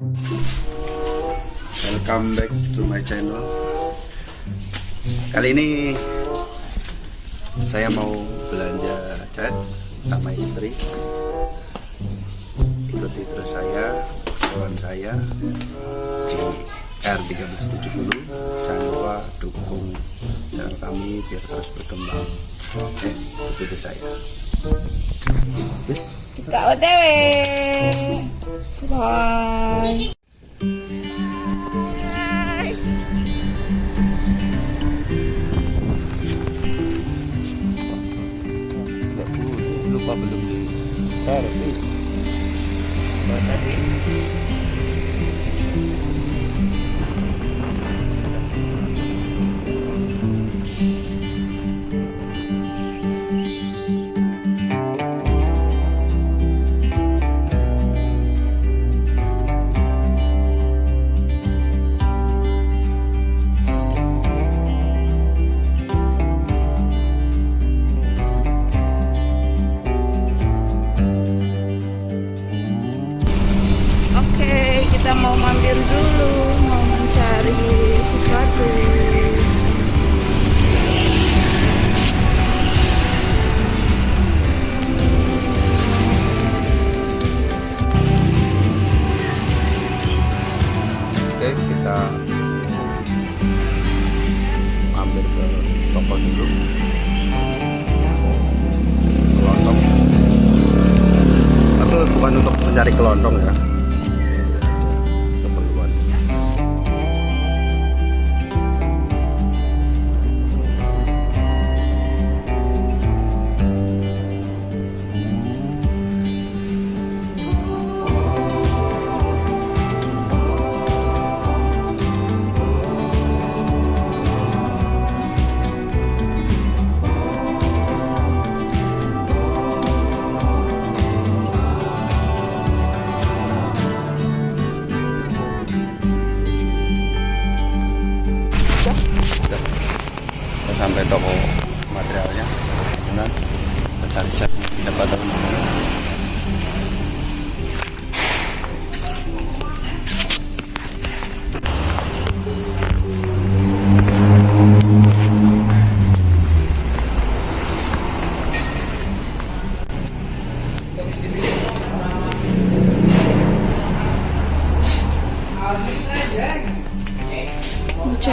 Welcome back to my channel. Kali ini saya mau belanja cat sama istri. Ikuti terus saya, kawan saya di R1370. Jangan lupa dukung channel kami biar terus berkembang. Oke, ikuti saya. Kak OTW. Bye. Toko dulu. Kelontong. Tapi bukan untuk mencari kelontong ya.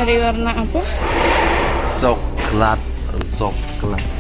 Cari warna apa? Coklat, coklat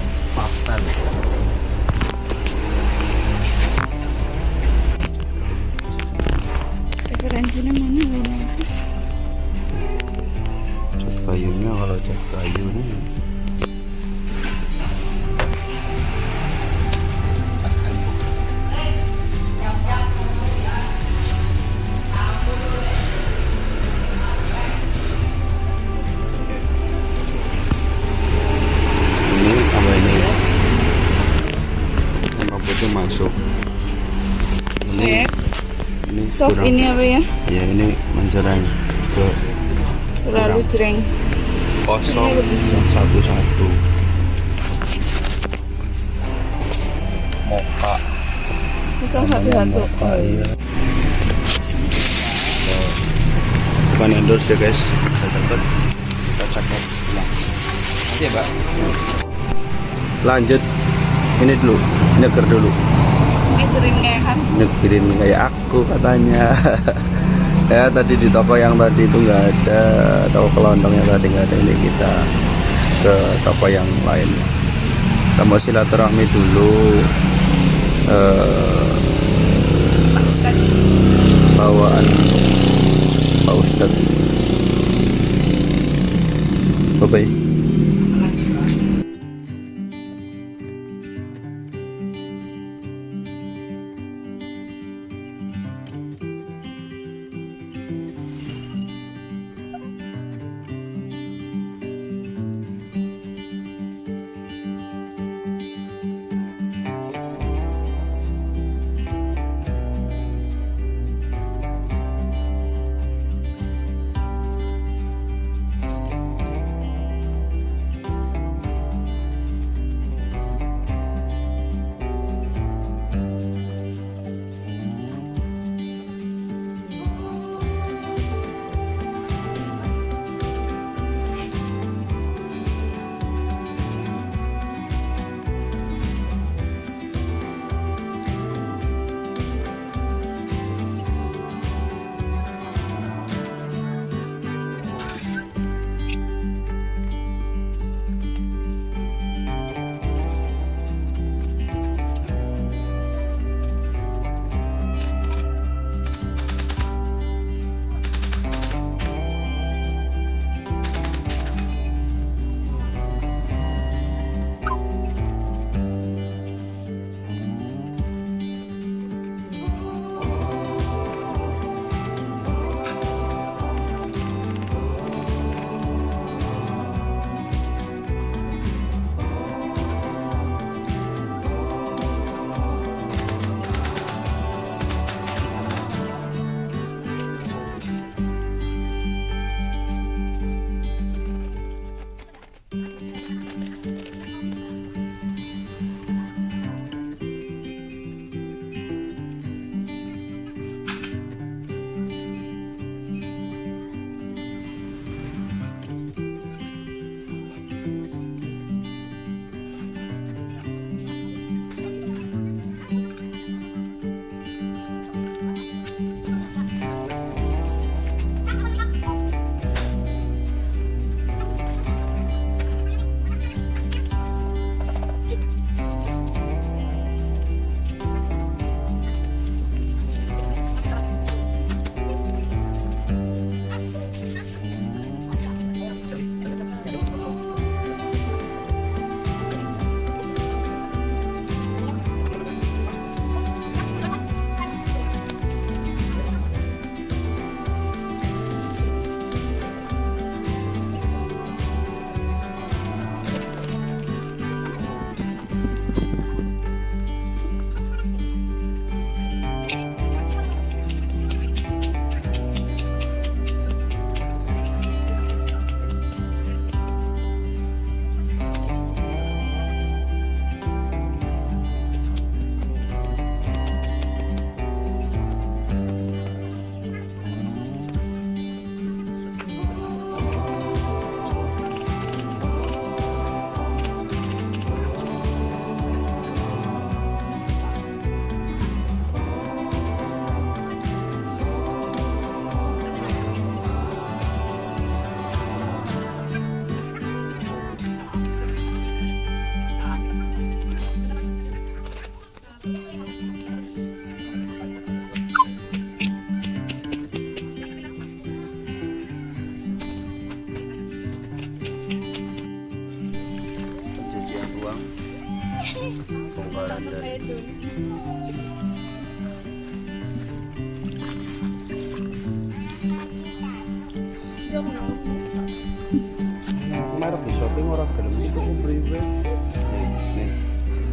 Soft kurang- ini apa ya? ya ini menjerang ke Terlalu jreng. kosong. Satu satu moka. Bisa satu-satu. moka iya. Bukan endorse ya guys. Saya dapat kita cakap ulang Oke ya mbak lanjut. Ini dulu. Nyeker dulu Kering kayak kan? kayak aku katanya. Ya tadi di toko yang tadi itu nggak ada. Toko kelontongnya tadi nggak ada ini kita ke toko yang lain. Kita mau silaturahmi dulu. Eh,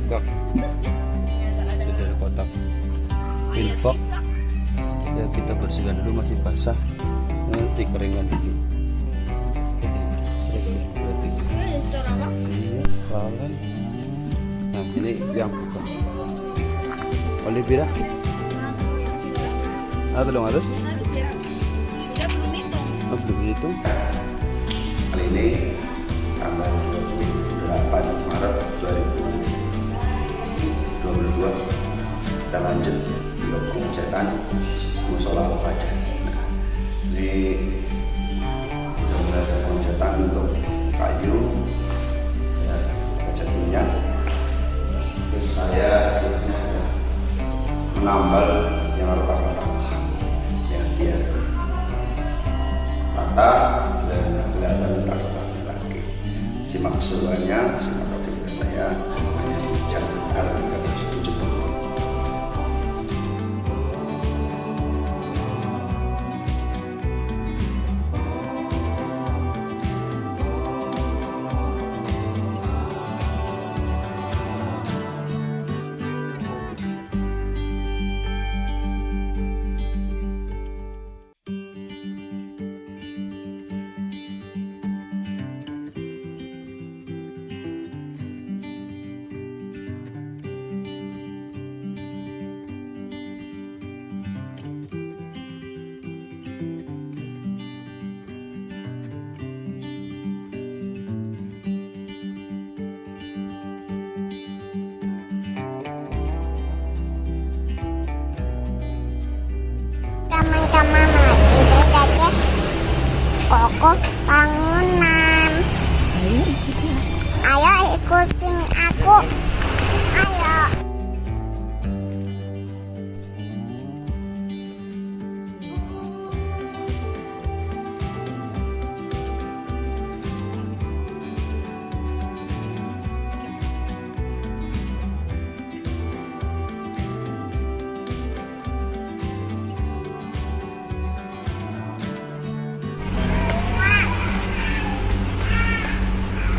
sudah ada kotak info. Ya kita bersihkan dulu masih basah. Nanti keringkan dulu. Berarti. Iya nah ini yang buka. Ada dong harus oh, belum itu. Ini tanggal 28 Maret 2022 kita lanjut. Untuk pengecetan musola Bapak nah, ini sudah mulai pengecetan untuk kayu. Ya, minyak terus saya menambal yang rata-rata yang biar rata dan kelihatan rata lagi. Simak keseruannya simak video saya kokoh bangunan. Ayo ikutin aku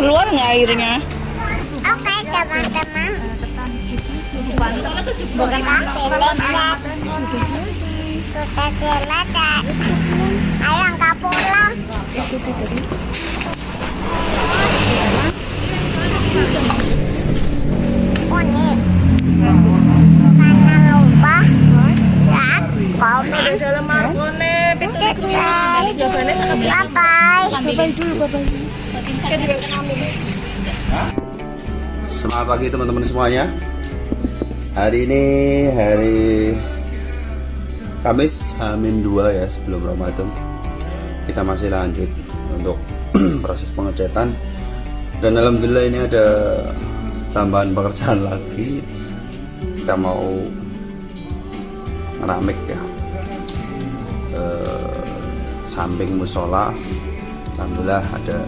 Keluar nggak airnya? Oke teman-teman. Kita selesai Ayo nggak pulang Karena lupa komen Dalam Selamat pagi teman-teman semuanya. Hari ini hari Kamis Hamin 2 ya sebelum Ramadan. Kita masih lanjut untuk proses pengecetan dan alhamdulillah ini ada tambahan pekerjaan lagi. Kita mau ngeramik ya. Eh, samping musola Alhamdulillah ada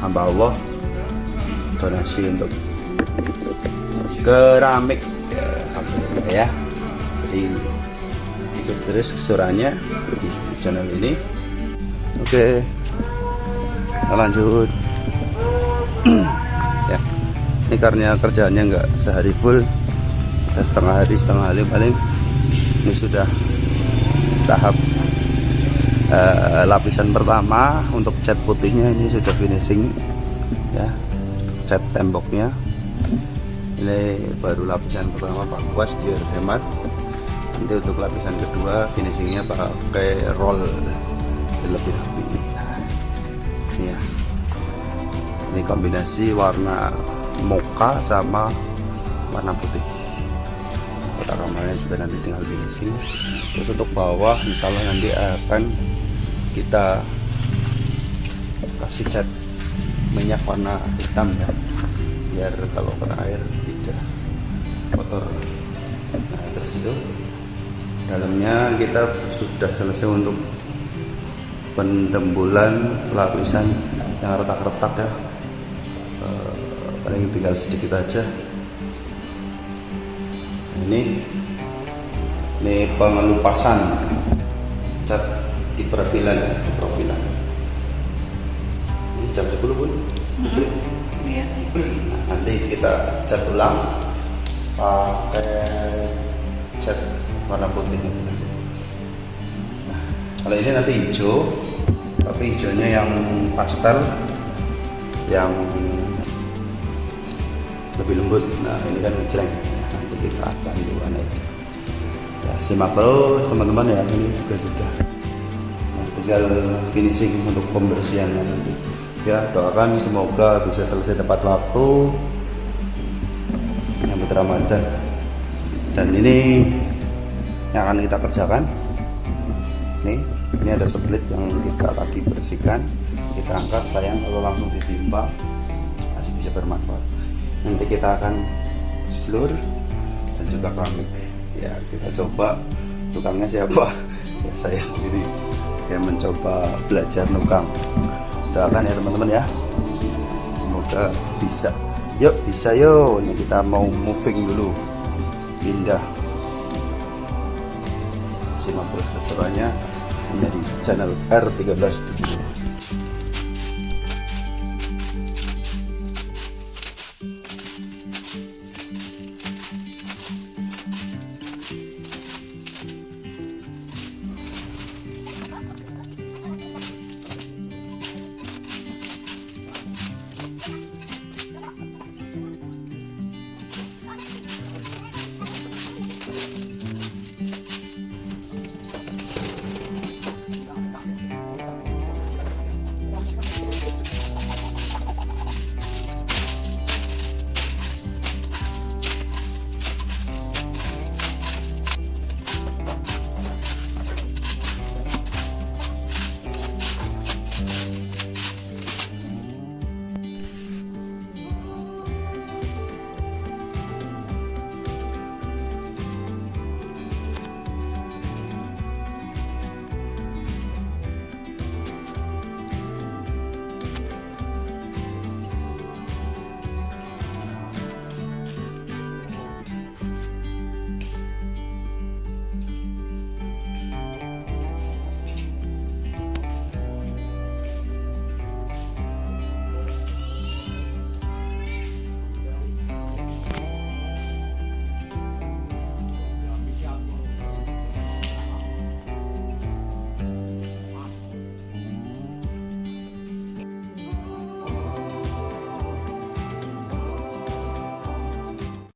hamba Allah donasi untuk keramik. Ya, alhamdulillah ya. Jadi ikut terus kesurannya di channel ini. Oke kita lanjut. Ya ini karena kerjaannya nggak sehari full setengah hari setengah hari paling. Ini sudah tahap eh, lapisan pertama untuk cat putihnya ini sudah finishing ya. Cat temboknya. Ini baru lapisan pertama Pak Kuas biar hemat. Nanti untuk lapisan kedua finishingnya pakai roll. Lebih rapi. Ya ini kombinasi warna mocha sama warna putih. Kotak kamarnya juga nanti tinggal finishing. Terus untuk bawah Allah nanti akan kita kasih cat minyak warna hitam ya biar kalau kena air tidak kotor. Nah terus itu dalamnya kita sudah selesai untuk pendembulan lapisan yang retak-retak ya. Eh, paling tinggal sedikit aja. Ini ini pengelupasan cat profilan ya, profilan ini jam 10 pun. Iya. Nah, nanti kita cat ulang. Pakai cat warna putih. Nah, kalau ini nanti hijau tapi hijaunya yang pastel yang lebih lembut. Nah ini kan Nah, nanti kita akan di warna hijau ya simak terus teman-teman ya. Ini juga sudah tinggal finishing untuk pembersihannya nanti. Ya doakan semoga bisa selesai tepat waktu. Nyambut Ramadan. Dan ini yang akan kita kerjakan. Nih ini ada split yang kita lagi bersihkan. Kita angkat sayang kalau langsung ditimpa masih bisa bermanfaat. Nanti kita akan floor dan juga keramik. Ya kita coba. Tukangnya siapa? Ya saya sendiri mencoba belajar nukang. Doakan ya teman-teman ya. Semoga bisa. Yuk bisa yuk. Ini kita mau moving dulu. Pindah. Simak terus keseruannya. Hanya di channel R1370